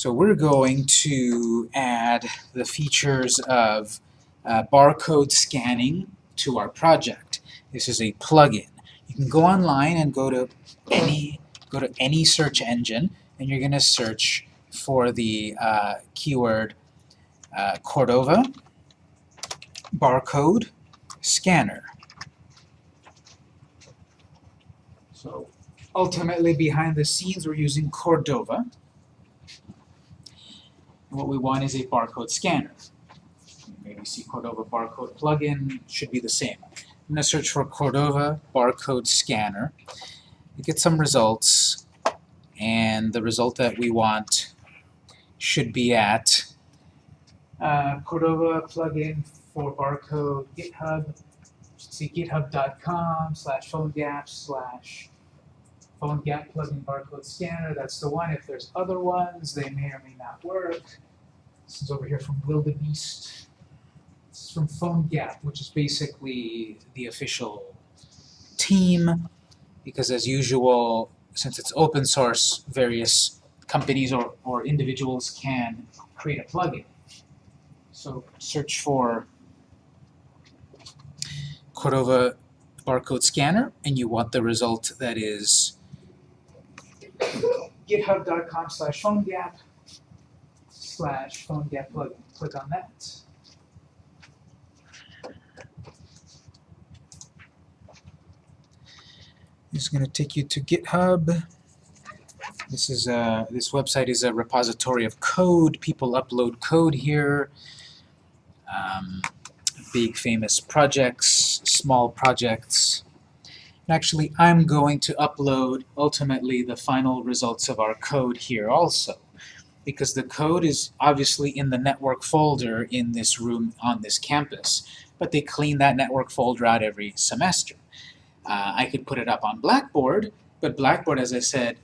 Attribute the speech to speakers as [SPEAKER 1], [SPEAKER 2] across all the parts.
[SPEAKER 1] So we're going to add the features of uh, barcode scanning to our project. This is a plugin. You can go online and go to any go to any search engine, and you're going to search for the uh, keyword uh, Cordova barcode scanner. So ultimately, behind the scenes, we're using Cordova. What we want is a barcode scanner. Maybe see Cordova barcode plugin, should be the same. I'm going to search for Cordova barcode scanner. Get some results, and the result that we want should be at uh, Cordova plugin for barcode GitHub. See github.com slash phonegap slash PhoneGap plugin barcode scanner. That's the one. If there's other ones, they may or may not work. This is over here from Wildebeest. This is from PhoneGap, which is basically the official team, because as usual, since it's open source, various companies or, or individuals can create a plugin. So search for Cordova barcode scanner, and you want the result that is github.com slash phonegap slash phonegap plugin. Click on that. This is going to take you to GitHub. This is a, this website is a repository of code. People upload code here. Um, big famous projects, small projects. Actually, I'm going to upload ultimately the final results of our code here also because the code is obviously in the network folder in this room on this campus, but they clean that network folder out every semester. Uh, I could put it up on Blackboard, but Blackboard, as I said,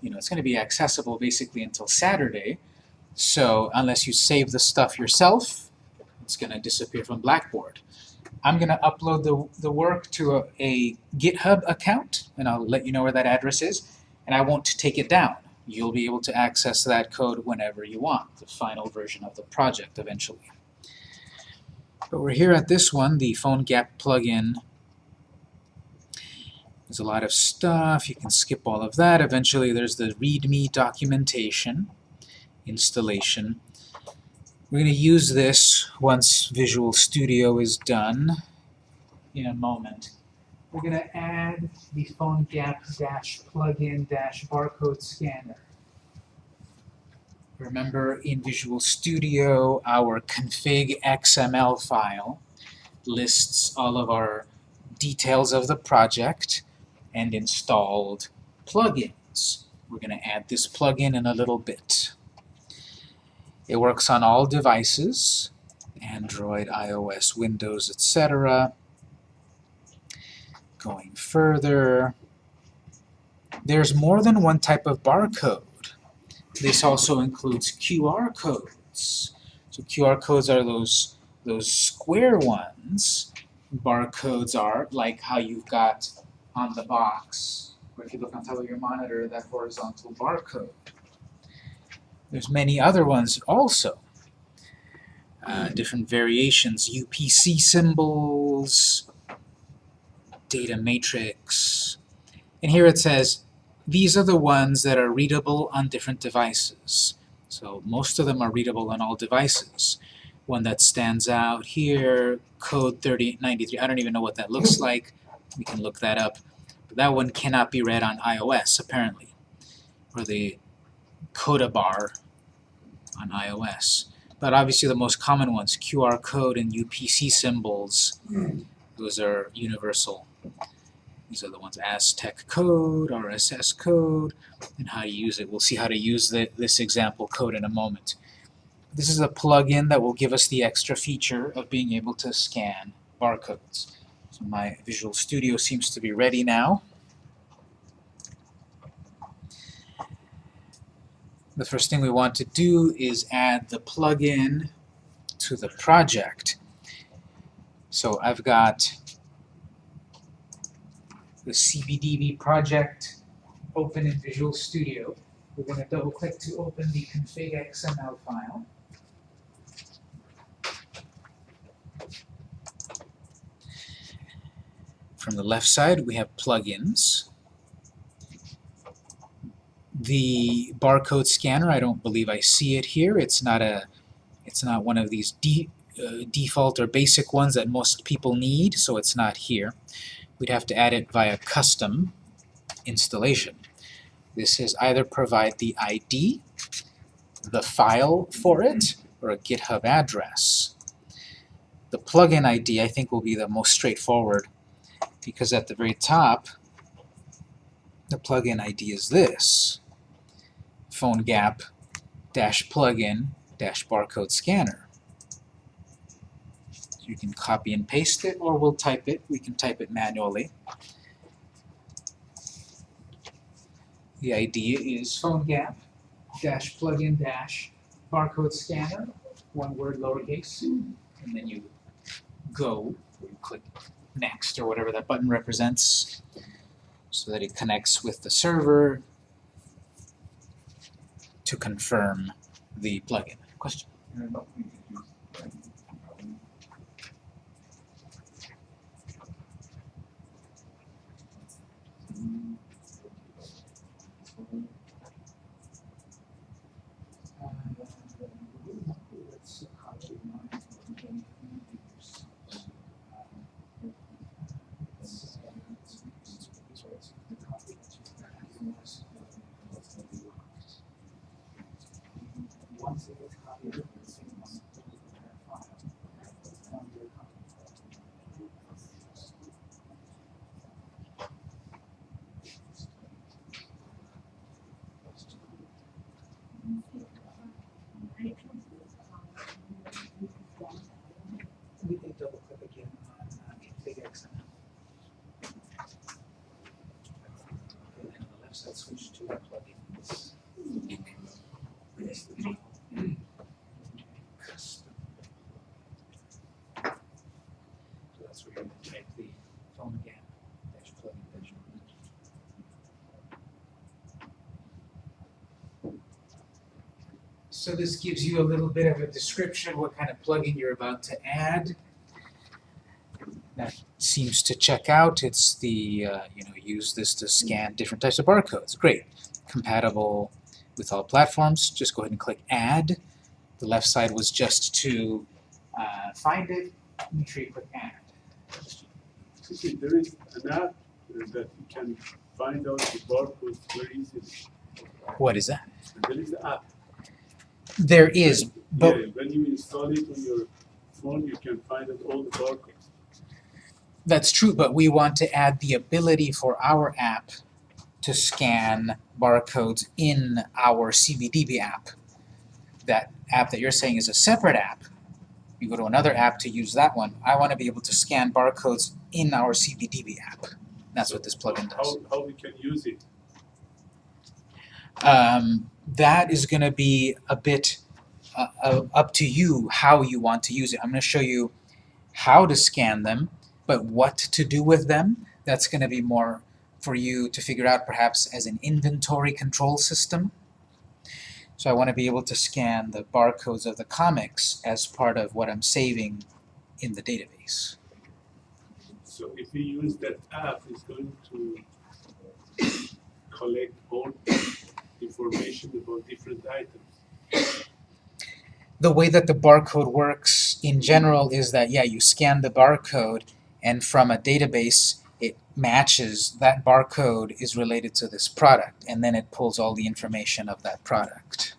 [SPEAKER 1] you know, it's going to be accessible basically until Saturday. So unless you save the stuff yourself, it's going to disappear from Blackboard. I'm going to upload the, the work to a, a GitHub account, and I'll let you know where that address is, and I won't take it down. You'll be able to access that code whenever you want, the final version of the project eventually. But we're here at this one, the PhoneGap plugin. There's a lot of stuff. You can skip all of that. Eventually there's the README documentation, installation. We're going to use this once Visual Studio is done in a moment. We're going to add the PhoneGap-plugin-barcode scanner. Remember, in Visual Studio, our config XML file lists all of our details of the project and installed plugins. We're going to add this plugin in a little bit. It works on all devices, Android, iOS, Windows, etc. Going further, there's more than one type of barcode. This also includes QR codes. So QR codes are those, those square ones. Barcodes are like how you've got on the box, or if you look on top of your monitor, that horizontal barcode. There's many other ones also. Uh, different variations, UPC symbols, data matrix. And here it says, these are the ones that are readable on different devices. So most of them are readable on all devices. One that stands out here, code 3093, I don't even know what that looks like. We can look that up. But that one cannot be read on iOS, apparently. Or the Codabar on iOS. But obviously the most common ones, QR code and UPC symbols, those are universal. These are the ones Aztec code, RSS code, and how to use it. We'll see how to use the, this example code in a moment. This is a plugin that will give us the extra feature of being able to scan barcodes. So my Visual Studio seems to be ready now. The first thing we want to do is add the plugin to the project. So I've got the CBDB project open in Visual Studio. We're going to double click to open the config XML file. From the left side, we have plugins. The barcode scanner, I don't believe I see it here. It's not a, it's not one of these de uh, default or basic ones that most people need, so it's not here. We'd have to add it via custom installation. This is either provide the ID, the file for it, or a GitHub address. The plugin ID I think will be the most straightforward because at the very top the plugin ID is this PhoneGap dash plugin dash barcode scanner. You can copy and paste it or we'll type it. We can type it manually. The idea is PhoneGap dash plugin dash barcode scanner, one word lowercase, and then you go, you click next or whatever that button represents so that it connects with the server to confirm the plugin. Question? We can double click again on uh, config XML. And then on switch plugins. Custom. So that's where to type the PhoneGap, dash plugin dash. So this gives you a little bit of a description, what kind of plugin you're about to add. Seems to check out. It's the, uh, you know, use this to scan different types of barcodes. Great. Compatible with all platforms. Just go ahead and click Add. The left side was just to uh, find it. Make sure you click Add.
[SPEAKER 2] Okay, there is an app that you can find out the barcodes very easily.
[SPEAKER 1] What is that?
[SPEAKER 2] There is an app.
[SPEAKER 1] There is, but
[SPEAKER 2] yeah, when you install it on your phone, you can find out all the barcodes.
[SPEAKER 1] That's true, but we want to add the ability for our app to scan barcodes in our CBDB app. That app that you're saying is a separate app. You go to another app to use that one. I want to be able to scan barcodes in our CBDB app. That's what this plugin does.
[SPEAKER 2] How, how we can use it?
[SPEAKER 1] Um, that is going to be a bit uh, uh, up to you how you want to use it. I'm going to show you how to scan them, but what to do with them, that's going to be more for you to figure out perhaps as an inventory control system. So I want to be able to scan the barcodes of the comics as part of what I'm saving in the database.
[SPEAKER 2] So if we use that app, it's going to collect all information about different items.
[SPEAKER 1] The way that the barcode works in general is that, yeah, you scan the barcode and from a database it matches that barcode is related to this product and then it pulls all the information of that product.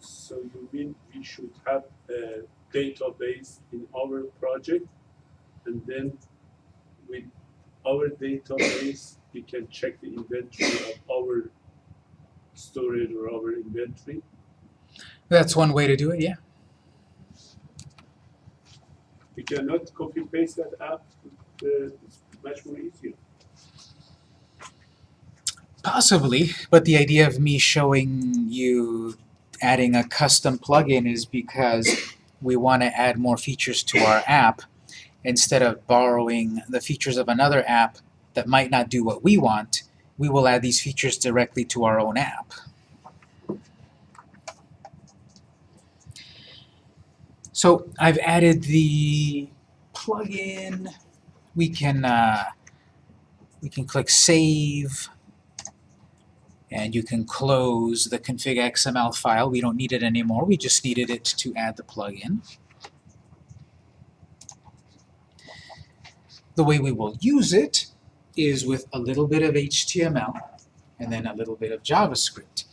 [SPEAKER 2] So you mean we should have a database in our project and then with our database we can check the inventory of our storage or our inventory.
[SPEAKER 1] That's one way to do it, yeah.
[SPEAKER 2] We cannot copy paste that app, uh, it's much more easier.
[SPEAKER 1] Possibly, but the idea of me showing you adding a custom plugin is because we want to add more features to our app instead of borrowing the features of another app that might not do what we want, we will add these features directly to our own app. So I've added the plugin. We can uh, we can click Save, and you can close the config XML file. We don't need it anymore. We just needed it to add the plugin. The way we will use it is with a little bit of HTML and then a little bit of JavaScript.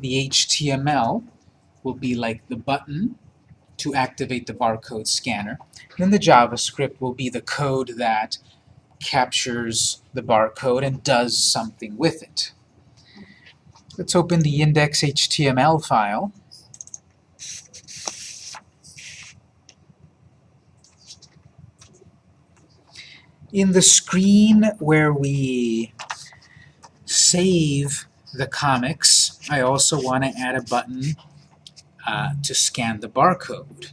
[SPEAKER 1] The HTML will be like the button to activate the barcode scanner. Then the JavaScript will be the code that captures the barcode and does something with it. Let's open the index.html file. In the screen where we save the comics, I also want to add a button uh, to scan the barcode.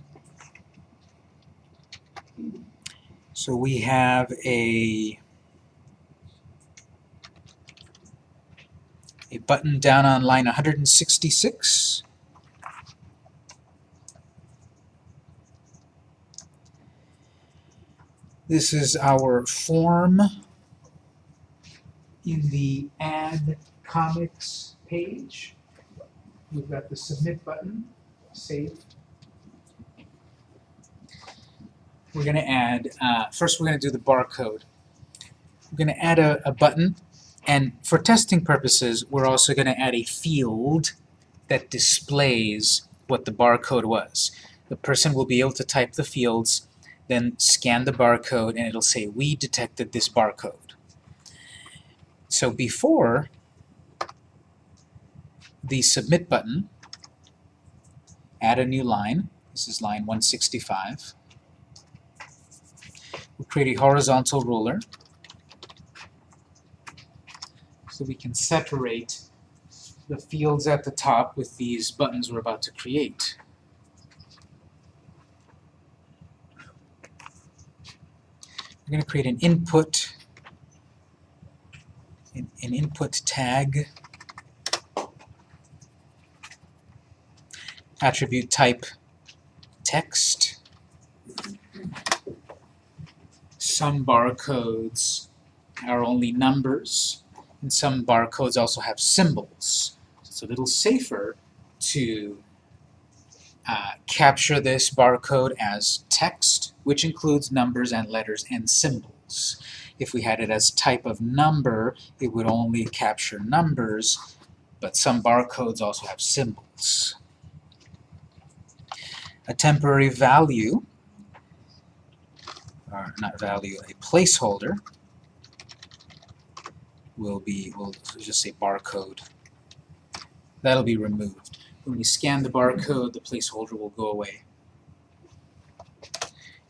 [SPEAKER 1] So we have a a button down on line 166. This is our form in the Add Comics page. We've got the Submit button, Save. We're going to add, uh, first we're going to do the barcode. We're going to add a, a button and for testing purposes, we're also going to add a field that displays what the barcode was. The person will be able to type the fields, then scan the barcode, and it'll say, we detected this barcode. So before the Submit button, add a new line. This is line 165. We'll create a horizontal ruler so we can separate the fields at the top with these buttons we're about to create. We're going to create an input, an, an input tag, attribute type text. Some barcodes are only numbers, and some barcodes also have symbols. So it's a little safer to uh, capture this barcode as text, which includes numbers and letters and symbols. If we had it as type of number, it would only capture numbers, but some barcodes also have symbols. A temporary value, or not value, a placeholder, will be, we'll just say barcode. That'll be removed. When we scan the barcode, the placeholder will go away.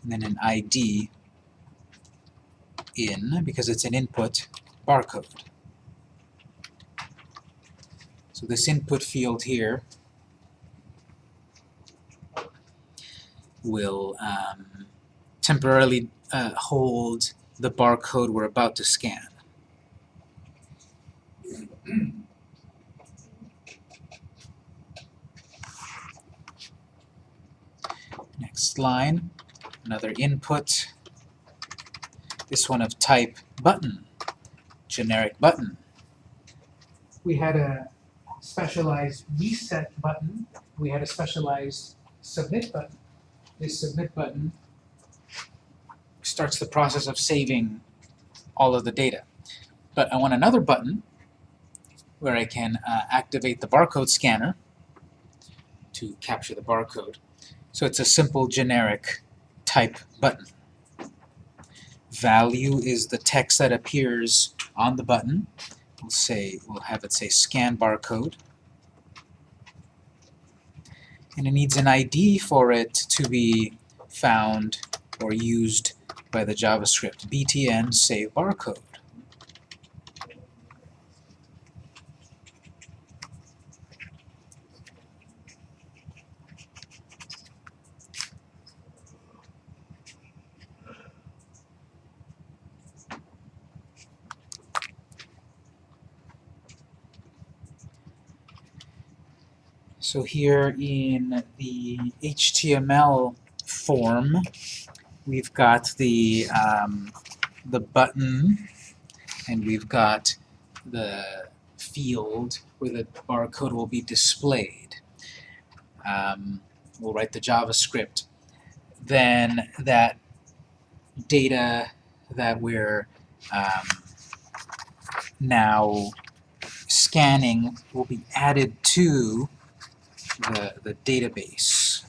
[SPEAKER 1] And then an ID in, because it's an input, barcode. So this input field here will um, temporarily uh, hold the barcode we're about to scan. Next line, another input. This one of type button, generic button. We had a specialized reset button. We had a specialized submit button. This submit button starts the process of saving all of the data. But I want another button where I can uh, activate the barcode scanner to capture the barcode. So it's a simple generic type button. Value is the text that appears on the button. We'll say we'll have it say scan barcode. And it needs an ID for it to be found or used by the JavaScript. btn save barcode. So here in the HTML form. We've got the, um, the button, and we've got the field where the barcode will be displayed. Um, we'll write the JavaScript. Then that data that we're um, now scanning will be added to the, the database.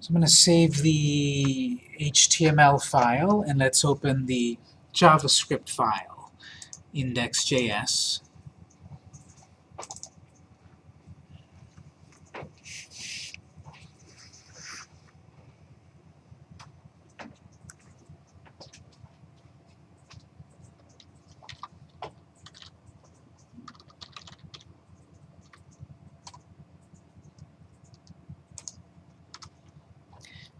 [SPEAKER 1] So I'm going to save the HTML file and let's open the JavaScript file, index.js.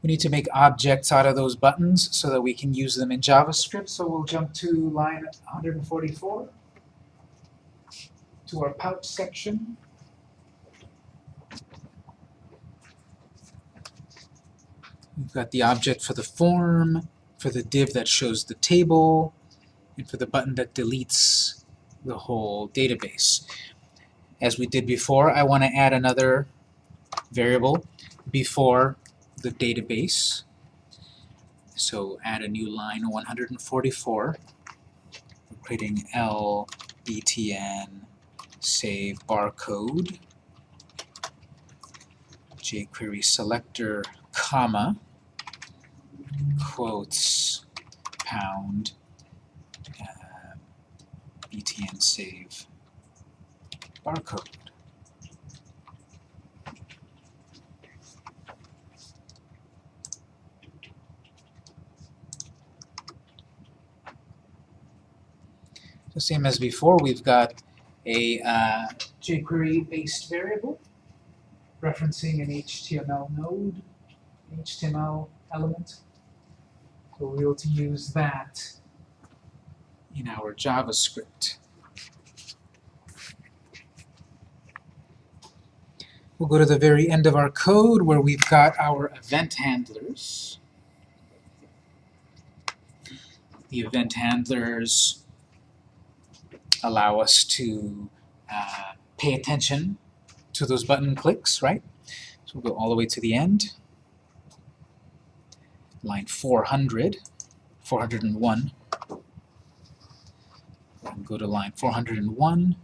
[SPEAKER 1] We need to make objects out of those buttons so that we can use them in JavaScript. So we'll jump to line 144 to our pouch section. We've got the object for the form, for the div that shows the table, and for the button that deletes the whole database. As we did before, I want to add another variable before the database. So add a new line 144. We're creating save barcode jQuery selector comma quotes pound uh, btn save barcode. So same as before, we've got a uh, jQuery-based variable referencing an HTML node, HTML element. So we'll be able to use that in our JavaScript. We'll go to the very end of our code where we've got our event handlers. The event handlers allow us to uh, pay attention to those button clicks, right? So we'll go all the way to the end. Line 400, 401. And go to line 401.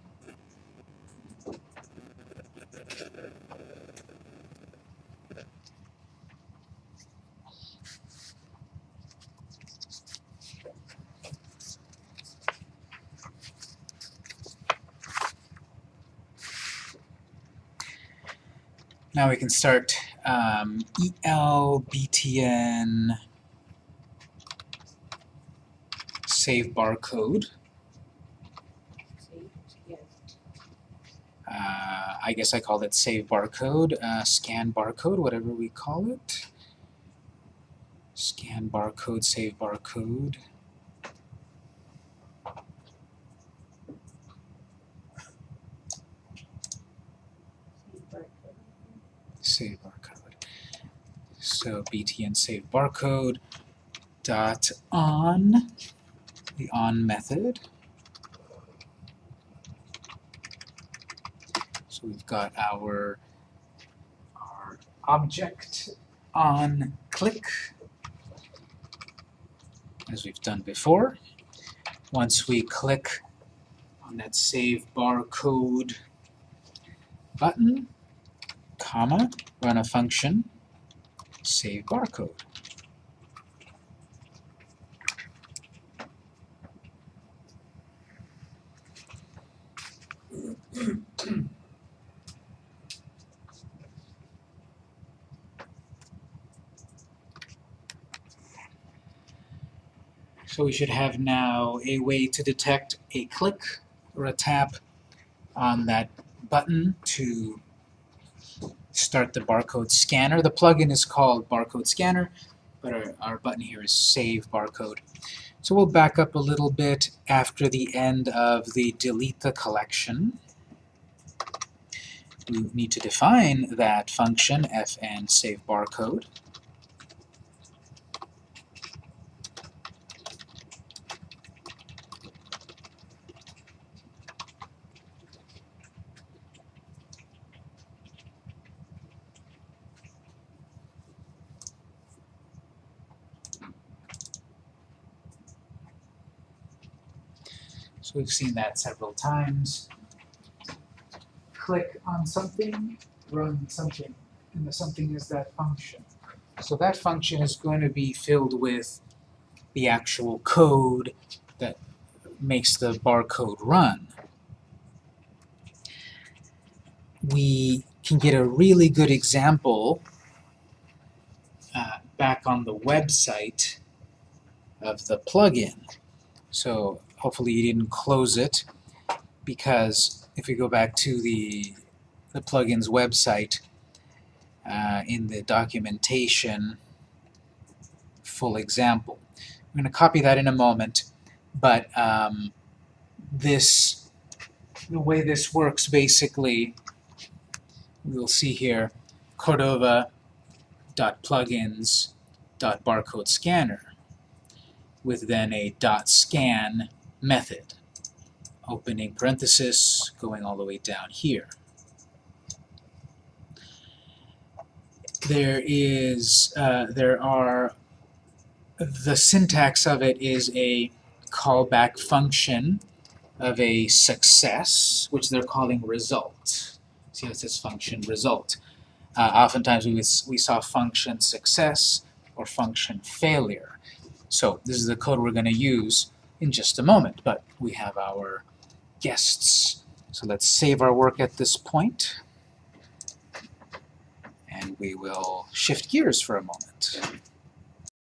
[SPEAKER 1] Now we can start um, ELBTN save barcode. Uh, I guess I called it save barcode, uh, scan barcode, whatever we call it. Scan barcode, save barcode. save barcode. So btn save barcode dot on the on method. So we've got our our object on click as we've done before. Once we click on that save barcode button, comma, run a function, save barcode. So we should have now a way to detect a click or a tap on that button to start the barcode scanner. The plugin is called Barcode Scanner, but our, our button here is Save Barcode. So we'll back up a little bit after the end of the delete the collection. We need to define that function, fn save barcode. We've seen that several times. Click on something, run something, and the something is that function. So that function is going to be filled with the actual code that makes the barcode run. We can get a really good example uh, back on the website of the plugin. So hopefully you didn't close it because if we go back to the, the plugin's website uh, in the documentation full example. I'm going to copy that in a moment, but um, this, the way this works basically, we'll see here, Cordova.plugins.barcode scanner with then a dot scan method. Opening parenthesis, going all the way down here. There is, uh, there are, the syntax of it is a callback function of a success, which they're calling result. See how it says function result. Uh, oftentimes we, we saw function success or function failure. So this is the code we're going to use in just a moment, but we have our guests. So let's save our work at this point, and we will shift gears for a moment.